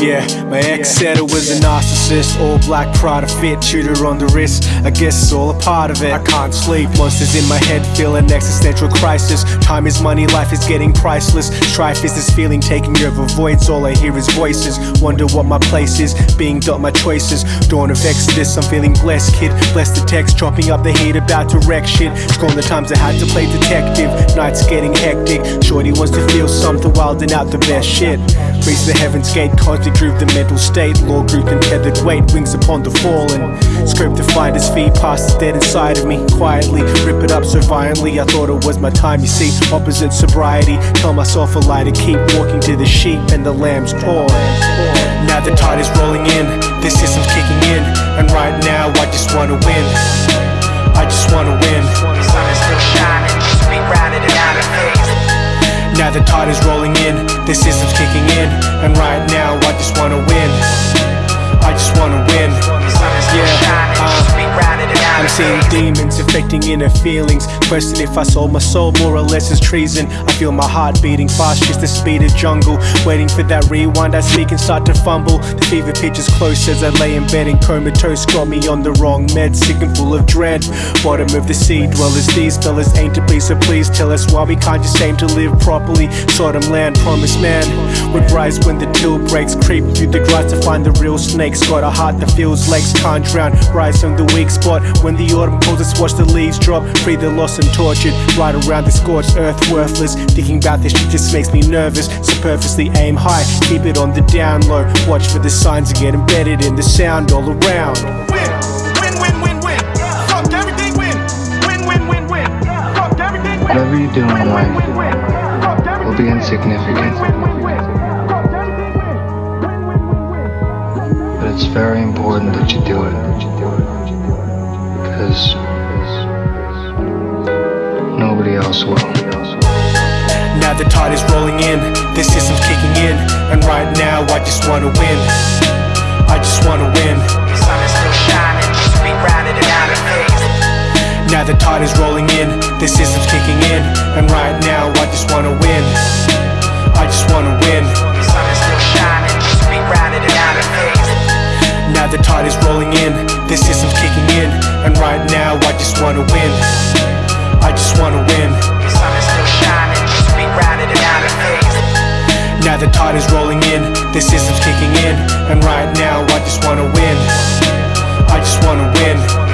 Yeah, my ex said it was a narcissist. All black Prada fit, shooter on the wrist. I guess it's all a part of it. I can't sleep, monsters in my head feel an existential crisis. Time is money, life is getting priceless. Strife is this feeling taking over voids. All I hear is voices. Wonder what my place is, being dealt my choices. Dawn of Exodus, I'm feeling blessed, kid. Bless the text, chopping up the heat, about to wreck shit. Scorn the times I had to play detective. Nights getting hectic. Shorty wants to feel something wild and out the best shit. Reach the heaven's gate, constantly groove the mental state. Law group and tethered weight, wings upon the fallen. Script to find his feet, past the dead inside of me. Quietly, rip it up so violently. I thought it was my time, you see. Opposite sobriety, tell myself a lie to keep walking to the sheep and the lamb's call. Now the tide is rolling in, this system's kicking in. And right now, I just wanna win. Right now I just wanna win. I just wanna win. Yeah, seeing demons affecting inner feelings. Question if I sold my soul more or less is treason. I feel my heart beating fast, just the speed of jungle. Waiting for that rewind, I speak and start to fumble. The fever pitch is close as I lay in bed in comatose. Got me on the wrong meds, sick and full of dread. Bottom of the sea dwellers, these fellas ain't to please, so please tell us why we can't just aim to live properly. Sodom land, promised man would rise when the till breaks. Creep through the grass to find the real snakes. Got a heart that feels legs can't drown. Rise from the weak spot when the autumn calls us. Watch the leaves drop, free the lost and tortured. Right around the scorched earth, worthless. Thinking about this shit just makes me nervous. So purposely aim high, keep it on the down low. Watch for the signs and get embedded in the sound all around. Win, win, win, win, win. Fuck everything, win. Win, win, win, win. Fuck everything, win. Whatever you do in life will be insignificant, but it's very important that you do it. Because tide is rolling in, this system's kicking in, and right now I just wanna win. I just wanna win. The sun is still shining, just be rerouted and out of phase. Now the tide is rolling in, this system's kicking in, and right now I just wanna win. I just wanna win. The sun is still shining, just be rerouted and out of phase. Now the tide is rolling in, this system's kicking in, and right now Now the tide is rolling in, the system's kicking in And right now I just wanna win. I just wanna win.